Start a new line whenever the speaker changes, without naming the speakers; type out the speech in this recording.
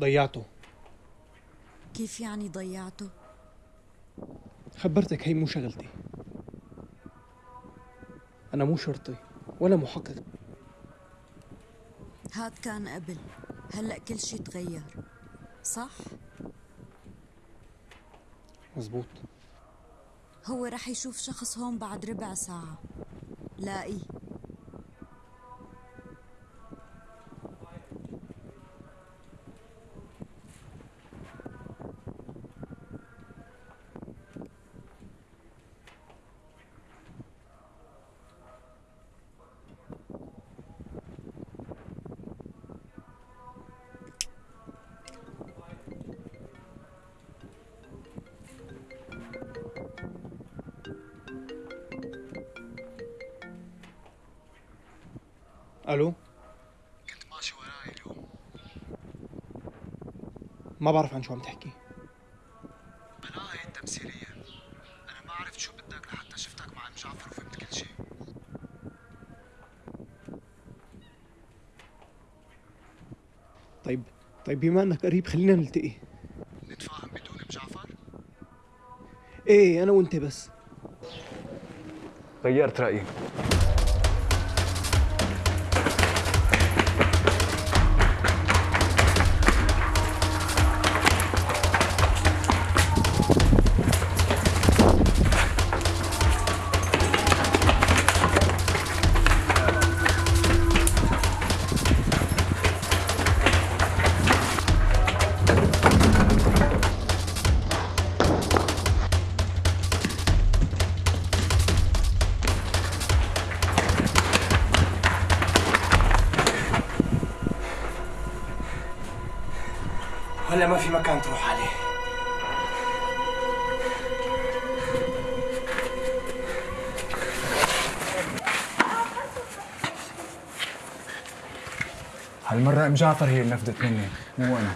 ضيعته.
كيف يعني ضيعته؟
خبرتك هي مو شغلتي. أنا مو شرطي ولا محقق.
هاد كان قبل. هلأ كل شي تغير. صح؟
مزبوط
هو رح يشوف شخص هون بعد ربع ساعة. لاقيه
ألو؟
كنت ماشي وراي اليوم
ما بعرف عن شو عم تحكي.
هاي التمثيلية. أنا ما عرفت شو بدك لحتى شفتك مع أم جعفر وفهمت كل شيء
طيب طيب بما أنك قريب خلينا نلتقي.
نتفاهم بدون أم جعفر؟
إيه أنا وأنت بس.
غيرت رأيي.
ولا ما في مكان تروح عليه.
هالمرة أم جعفر هي اللي نفذت مني مو أنا.